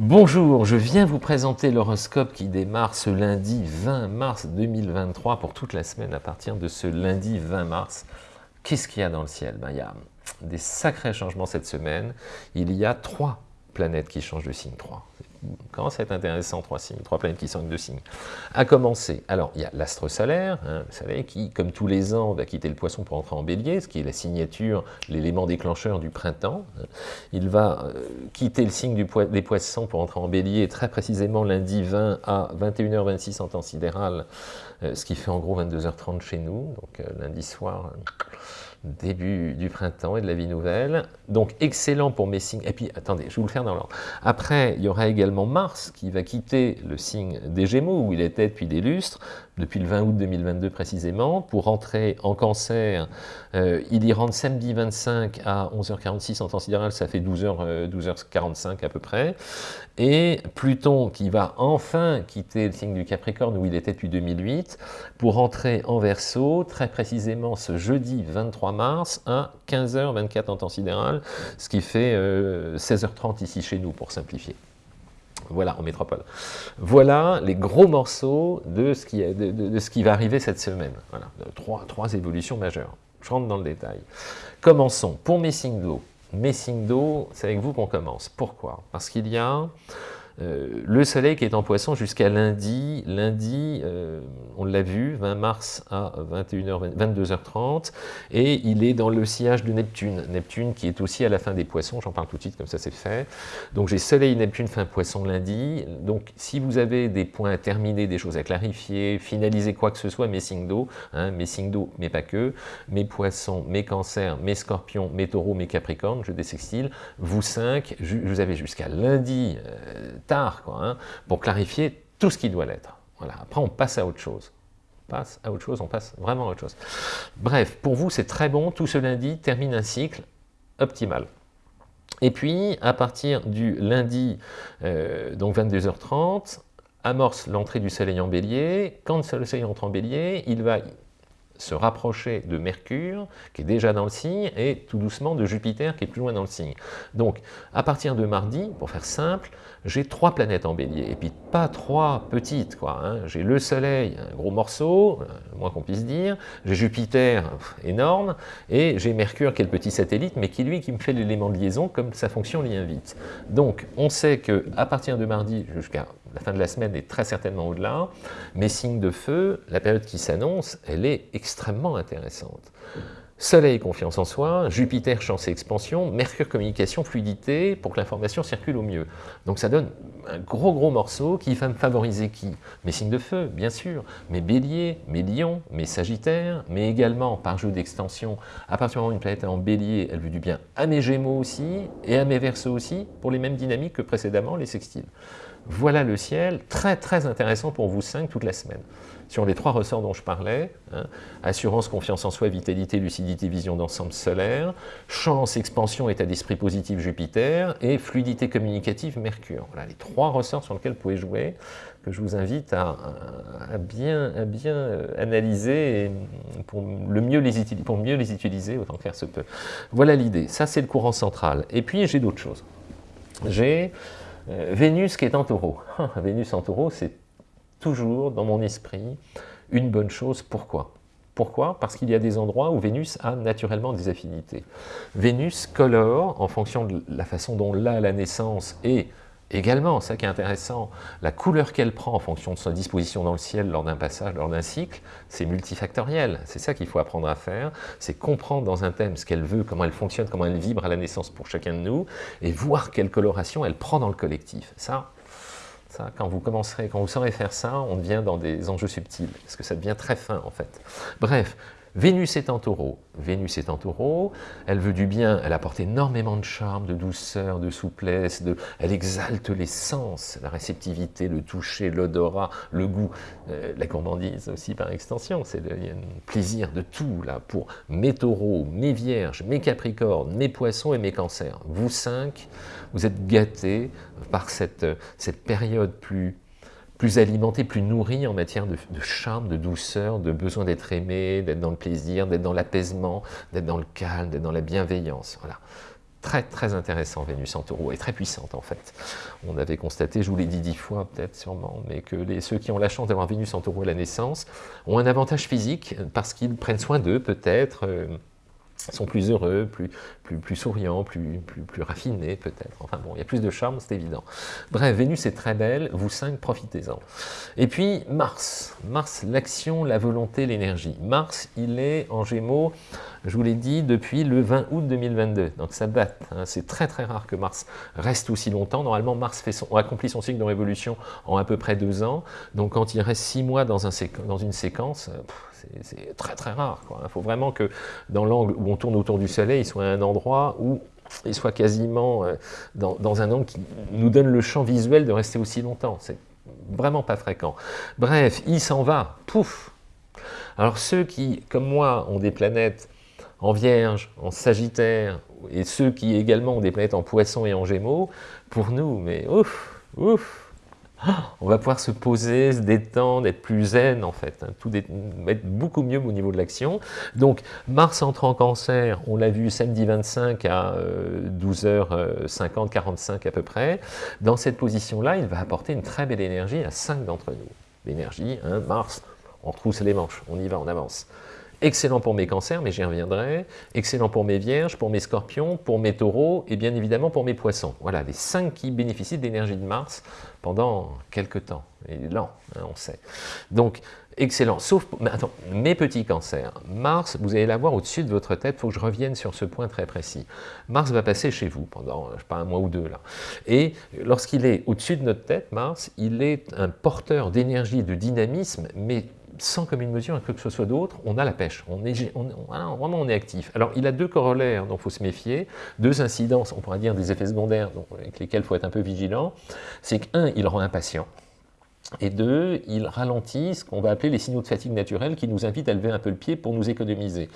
Bonjour, je viens vous présenter l'horoscope qui démarre ce lundi 20 mars 2023 pour toute la semaine à partir de ce lundi 20 mars. Qu'est-ce qu'il y a dans le ciel? Ben, Il y a des sacrés changements cette semaine. Il y a trois planètes qui changent de signe, trois commence à être intéressant, trois signes, trois planètes qui sont de signes. À commencer, alors il y a l'astre solaire, hein, vous savez, qui, comme tous les ans, va quitter le poisson pour entrer en bélier, ce qui est la signature, l'élément déclencheur du printemps. Hein. Il va euh, quitter le signe des poissons pour entrer en bélier, très précisément lundi 20 à 21h26 en temps sidéral, euh, ce qui fait en gros 22h30 chez nous, donc euh, lundi soir début du printemps et de la vie nouvelle. Donc excellent pour mes signes. Et puis attendez, je vais vous le faire dans l'ordre. Après, il y aura également Mars qui va quitter le signe des Gémeaux où il était depuis des lustres, depuis le 20 août 2022 précisément, pour rentrer en cancer. Euh, il y rentre samedi 25 à 11h46 en temps sidéral, ça fait 12h, 12h45 euh, à peu près. Et Pluton qui va enfin quitter le signe du Capricorne où il était depuis 2008, pour rentrer en Verseau, très précisément ce jeudi 23 mars à 15h24 en temps sidéral, ce qui fait 16h30 euh, ici chez nous pour simplifier. Voilà, en métropole. Voilà les gros morceaux de ce qui, va arriver cette semaine. Voilà, trois, évolutions majeures. Je rentre dans le détail. Commençons. Pour mes signes d'eau, mes signes d'eau, c'est avec vous qu'on commence. Pourquoi? Parce qu'il y a euh, le soleil qui est en poisson jusqu'à lundi, lundi, euh, on l'a vu, 20 mars à 21h, 22h30, et il est dans le sillage de Neptune, Neptune qui est aussi à la fin des poissons, j'en parle tout de suite, comme ça c'est fait. Donc j'ai soleil, Neptune, fin poisson lundi, donc si vous avez des points à terminer, des choses à clarifier, finaliser quoi que ce soit, mes signes d'eau, hein, mes signes d'eau, mais pas que, mes poissons, mes cancers, mes scorpions, mes taureaux, mes capricornes, je désextile, vous cinq, vous avez jusqu'à lundi, euh, tard, quoi, hein, pour clarifier tout ce qui doit l'être. Voilà. Après, on passe à autre chose. On passe à autre chose, on passe vraiment à autre chose. Bref, pour vous, c'est très bon. Tout ce lundi termine un cycle optimal. Et puis, à partir du lundi, euh, donc 22h30, amorce l'entrée du soleil en bélier. Quand le soleil entre en bélier, il va se rapprocher de Mercure, qui est déjà dans le signe, et tout doucement de Jupiter, qui est plus loin dans le signe. Donc, à partir de mardi, pour faire simple, j'ai trois planètes en bélier, et puis pas trois petites, quoi. Hein. J'ai le Soleil, un gros morceau, euh, moins qu'on puisse dire, j'ai Jupiter, énorme, et j'ai Mercure, qui est le petit satellite, mais qui, lui, qui me fait l'élément de liaison, comme sa fonction l'y invite. Donc, on sait que à partir de mardi jusqu'à la fin de la semaine est très certainement au-delà, mais signe de feu, la période qui s'annonce, elle est extrêmement intéressante. Soleil, confiance en soi, Jupiter, chance et expansion, Mercure, communication, fluidité, pour que l'information circule au mieux. Donc ça donne un gros gros morceau qui va me favoriser qui? Mes signes de feu, bien sûr, mes béliers, mes lions, mes sagittaires, mais également, par jeu d'extension, à partir du moment où une planète est en bélier, elle veut du bien à mes gémeaux aussi, et à mes verseaux aussi, pour les mêmes dynamiques que précédemment, les sextiles. Voilà le ciel, très très intéressant pour vous cinq toute la semaine. Sur les trois ressorts dont je parlais, hein, assurance, confiance en soi, vitalité, lucidité, vision d'ensemble solaire, chance, expansion, état d'esprit positif Jupiter, et fluidité communicative Mercure. Voilà les trois ressorts sur lesquels vous pouvez jouer, que je vous invite à, bien, euh, analyser pour, le mieux les pour mieux les utiliser autant que faire se peut. Voilà l'idée, ça c'est le courant central. Et puis j'ai d'autres choses. J'ai euh, Vénus qui est en taureau. Vénus en taureau, c'est toujours dans mon esprit une bonne chose. Pourquoi? Pourquoi? Parce qu'il y a des endroits où Vénus a naturellement des affinités. Vénus colore, en fonction de la façon dont l'a la naissance et Également, ça qui est intéressant, la couleur qu'elle prend en fonction de sa disposition dans le ciel lors d'un passage, lors d'un cycle, c'est multifactoriel. C'est ça qu'il faut apprendre à faire, c'est comprendre dans un thème ce qu'elle veut, comment elle fonctionne, comment elle vibre à la naissance pour chacun de nous, et voir quelle coloration elle prend dans le collectif. Ça, quand vous commencerez, quand vous saurez faire ça, on devient dans des enjeux subtils, parce que ça devient très fin en fait. Bref, Vénus est en taureau. Vénus est en taureau, elle veut du bien, elle apporte énormément de charme, de douceur, de souplesse, elle exalte les sens, la réceptivité, le toucher, l'odorat, le goût, euh, la gourmandise aussi par extension, c'est le, un plaisir de tout là pour mes taureaux, mes vierges, mes capricornes, mes poissons et mes cancers. Vous cinq, vous êtes gâtés par cette, cette période plus plus alimenté, plus nourri en matière de, charme, de douceur, de besoin d'être aimé, d'être dans le plaisir, d'être dans l'apaisement, d'être dans le calme, d'être dans la bienveillance. Voilà. très très intéressant Vénus en taureau, et très puissante en fait. On avait constaté, je vous l'ai dit dix fois peut-être sûrement, mais que ceux qui ont la chance d'avoir Vénus en taureau à la naissance ont un avantage physique parce qu'ils prennent soin d'eux peut-être, euh, sont plus heureux, plus, plus, plus souriants, plus, plus, plus raffinés peut-être. Enfin bon, il y a plus de charme, c'est évident. Bref, Vénus est très belle, vous cinq, profitez-en. Et puis Mars, Mars, l'action, la volonté, l'énergie. Mars, il est en Gémeaux, je vous l'ai dit, depuis le 20 août 2022, donc ça date. Hein. C'est très très rare que Mars reste aussi longtemps. Normalement, Mars fait son, accomplit son cycle de révolution en à peu près deux ans, donc quand il reste six mois dans, un dans une séquence, c'est très très rare. Il faut vraiment que dans l'angle où on tourne autour du Soleil, il soit à un endroit où il soit quasiment euh, dans, un angle qui nous donne le champ visuel de rester aussi longtemps. C'est vraiment pas fréquent. Bref, il s'en va, pouf Alors ceux qui, comme moi, ont des planètes en Vierge, en Sagittaire, et ceux qui également ont des planètes en Poisson et en Gémeaux, pour nous, mais ouf, ouf on va pouvoir se poser, se détendre, être plus zen en fait, hein, être beaucoup mieux au niveau de l'action. Donc Mars entre en cancer, on l'a vu samedi 25 à 12h50, 45 à peu près. Dans cette position-là, il va apporter une très belle énergie à 5 d'entre nous. L'énergie, hein, Mars, on retrousse les manches, on y va, on avance. Excellent pour mes cancers, mais j'y reviendrai. Excellent pour mes vierges, pour mes scorpions, pour mes taureaux et bien évidemment pour mes poissons. Voilà, les cinq qui bénéficient de l'énergie de Mars pendant quelques temps. Et lent, hein, on sait. Donc, excellent. Sauf, mais attends, mes petits cancers. Mars, vous allez l'avoir au-dessus de votre tête, il faut que je revienne sur ce point très précis. Mars va passer chez vous pendant, je sais pas, un mois ou deux là. Et lorsqu'il est au-dessus de notre tête, Mars, il est un porteur d'énergie, de dynamisme, mais sans commune mesure que ce soit d'autre, on a la pêche, on est, on, vraiment on est actif. Alors il a deux corollaires dont il faut se méfier, deux incidences, on pourrait dire des effets secondaires avec lesquels il faut être un peu vigilant, c'est qu'un, il rend impatient, et deux, il ralentit ce qu'on va appeler les signaux de fatigue naturelle qui nous invitent à lever un peu le pied pour nous économiser.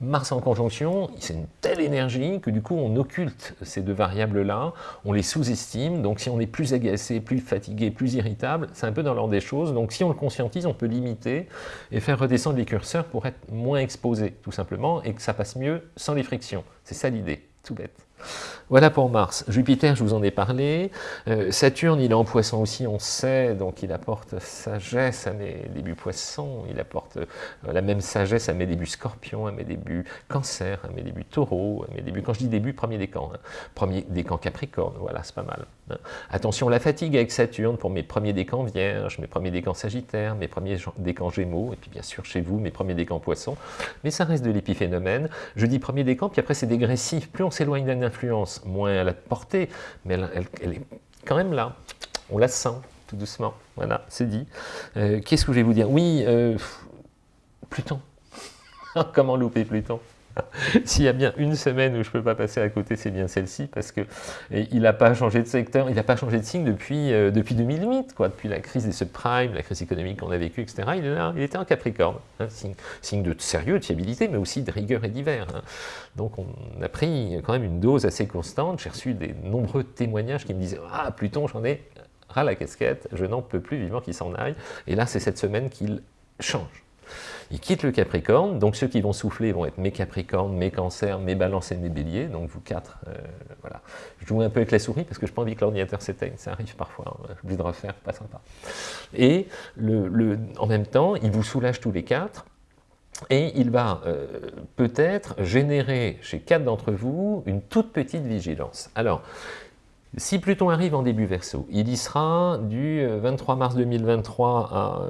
Mars en conjonction, c'est une telle énergie que du coup on occulte ces deux variables-là, on les sous-estime, donc si on est plus agacé, plus fatigué, plus irritable, c'est un peu dans l'ordre des choses, donc si on le conscientise, on peut limiter et faire redescendre les curseurs pour être moins exposé, tout simplement, et que ça passe mieux sans les frictions. C'est ça l'idée, tout bête. Voilà pour Mars. Jupiter, je vous en ai parlé. Euh, Saturne, il est en poisson aussi, on sait, donc il apporte sagesse à mes débuts poissons, il apporte euh, la même sagesse à mes débuts scorpions, à mes débuts cancer, à mes débuts taureaux, à mes débuts, quand je dis début, premier décan, hein. premier décan capricorne, voilà, c'est pas mal. Hein. Attention, la fatigue avec Saturne pour mes premiers décans vierges, mes premiers décans sagittaires, mes premiers décans gémeaux, et puis bien sûr chez vous, mes premiers décans poissons, mais ça reste de l'épiphénomène. Je dis premier décan, puis après c'est dégressif, plus on s'éloigne d'un moins elle a de portée, mais elle, est quand même là. On la sent, tout doucement. Voilà, c'est dit. Euh, qu'est-ce que je vais vous dire? Oui, euh, Pluton. Comment louper Pluton? S'il y a bien une semaine où je ne peux pas passer à côté, c'est bien celle-ci, parce qu'il n'a pas changé de secteur, il n'a pas changé de signe depuis, euh, depuis 2008, quoi, depuis la crise des subprimes, la crise économique qu'on a vécue, etc. Il, était en Capricorne, hein, signe, de sérieux, de fiabilité, mais aussi de rigueur et d'hiver. Hein. Donc on a pris quand même une dose assez constante, j'ai reçu des nombreux témoignages qui me disaient « Ah, Pluton, j'en ai ras la casquette, je n'en peux plus, vivant qu'il s'en aille ». Et là, c'est cette semaine qu'il change. Il quitte le Capricorne, donc ceux qui vont souffler vont être mes Capricornes, mes Cancers, mes Balances et mes Béliers, donc vous quatre, euh, voilà. Je joue un peu avec la souris parce que je n'ai pas envie que l'ordinateur s'éteigne, ça arrive parfois, hein. j'ai de refaire, pas sympa. Et le, en même temps, il vous soulage tous les quatre, et il va euh, peut-être générer chez quatre d'entre vous une toute petite vigilance. Alors, si Pluton arrive en début verso, il y sera du 23 euh, mars 2023 à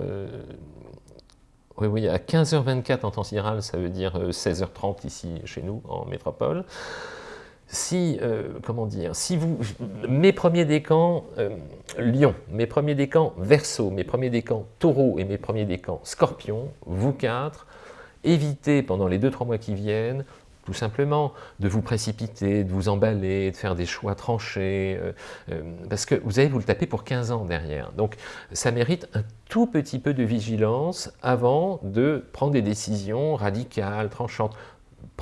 oui, oui, à 15h24 en temps sidéral, ça veut dire 16h30 euh, ici chez nous, en métropole. Si, euh, comment dire, si vous, mes premiers décans euh, Lion, mes premiers décans Verseau, mes premiers décans Taureau et mes premiers décans Scorpion, vous quatre, évitez pendant les 2-3 mois qui viennent tout simplement, de vous précipiter, de vous emballer, de faire des choix tranchés, euh, euh, parce que vous allez vous le taper pour 15 ans derrière. Donc ça mérite un tout petit peu de vigilance avant de prendre des décisions radicales, tranchantes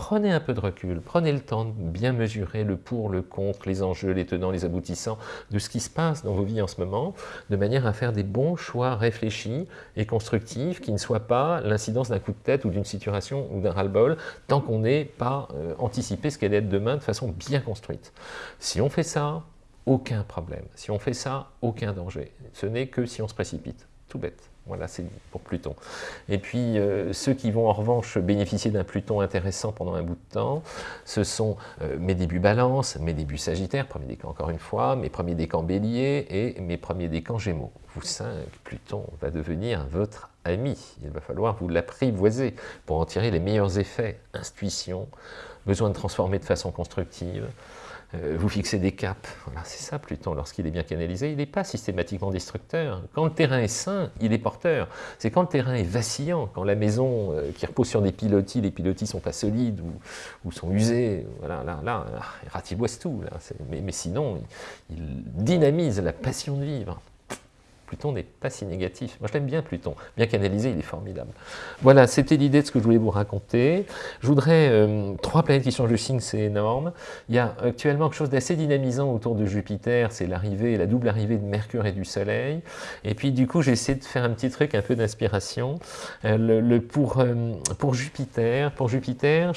prenez un peu de recul, prenez le temps de bien mesurer le pour, le contre, les enjeux, les tenants, les aboutissants de ce qui se passe dans vos vies en ce moment, de manière à faire des bons choix réfléchis et constructifs qui ne soient pas l'incidence d'un coup de tête ou d'une situation ou d'un ras-le-bol, tant qu'on n'est pas euh, anticipé ce qu'elle est demain de façon bien construite. Si on fait ça, aucun problème. Si on fait ça, aucun danger. Ce n'est que si on se précipite. Tout bête. Voilà, c'est pour Pluton. Et puis, euh, ceux qui vont en revanche bénéficier d'un Pluton intéressant pendant un bout de temps, ce sont euh, mes débuts balance, mes débuts sagittaire, premier décan encore une fois, mes premiers décans bélier et mes premiers décans gémeaux. Vous cinq, Pluton va devenir votre ami. Il va falloir vous l'apprivoiser pour en tirer les meilleurs effets. Intuition, besoin de transformer de façon constructive, vous fixez des caps. Voilà, c'est ça Pluton, lorsqu'il est bien canalisé, il n'est pas systématiquement destructeur. Quand le terrain est sain, il est porteur. C'est quand le terrain est vacillant, quand la maison euh, qui repose sur des pilotis, les pilotis sont pas solides ou, sont usés, voilà, là, là, il ratiboise tout. Là. Mais, mais, sinon, il dynamise la passion de vivre. Pluton n'est pas si négatif. Moi, je l'aime bien, Pluton. Bien canalisé, il est formidable. Voilà, c'était l'idée de ce que je voulais vous raconter. Je voudrais... Euh, trois planètes qui changent de signe, c'est énorme. Il y a actuellement quelque chose d'assez dynamisant autour de Jupiter, c'est l'arrivée, la double arrivée de Mercure et du Soleil. Et puis, du coup, j'ai essayé de faire un petit truc, un peu d'inspiration. Euh, euh, pour Jupiter, pour Jupiter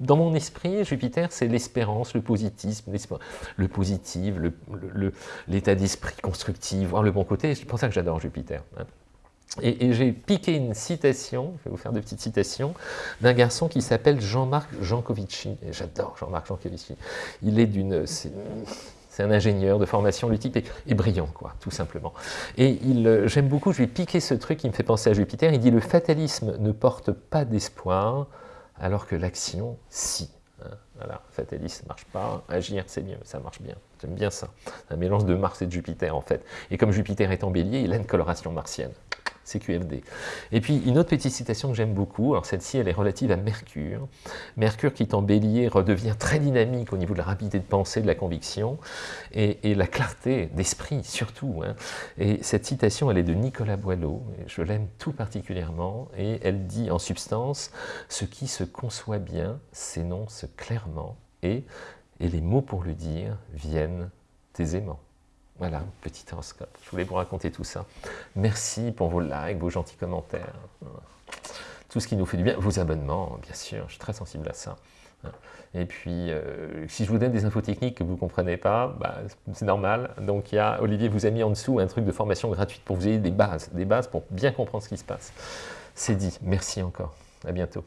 dans mon esprit, Jupiter, c'est l'espérance, le positivisme, le positif, l'état d'esprit constructif, voir le bon côté pour ça que j'adore Jupiter. Et, j'ai piqué une citation, je vais vous faire deux petites citations, d'un garçon qui s'appelle Jean-Marc Jancovici. J'adore Jean-Marc Jancovici. Il est d'une... C'est un ingénieur de formation, le est, brillant, quoi, tout simplement. Et j'aime beaucoup, je vais piquer ce truc qui me fait penser à Jupiter, il dit « le fatalisme ne porte pas d'espoir, alors que l'action, si ». Hein, voilà, fatalisme, ça marche pas, agir c'est mieux, ça marche bien, j'aime bien ça. Un mélange de Mars et de Jupiter en fait. Et comme Jupiter est en bélier, il a une coloration martienne. CQFD. Et puis une autre petite citation que j'aime beaucoup, alors celle-ci elle est relative à Mercure. Mercure qui est en bélier redevient très dynamique au niveau de la rapidité de pensée, de la conviction et, la clarté d'esprit surtout. Hein. Et cette citation elle est de Nicolas Boileau, je l'aime tout particulièrement et elle dit en substance « ce qui se conçoit bien s'énonce clairement et, et les mots pour le dire viennent aisément. Voilà, petit horoscope. Je voulais vous raconter tout ça. Merci pour vos likes, vos gentils commentaires. Tout ce qui nous fait du bien. Vos abonnements, bien sûr, je suis très sensible à ça. Et puis, euh, si je vous donne des infos techniques que vous ne comprenez pas, bah, c'est normal. Donc, il y a, Olivier vous a mis en dessous un truc de formation gratuite pour vous ayez des bases, des bases pour bien comprendre ce qui se passe. C'est dit. Merci encore. À bientôt.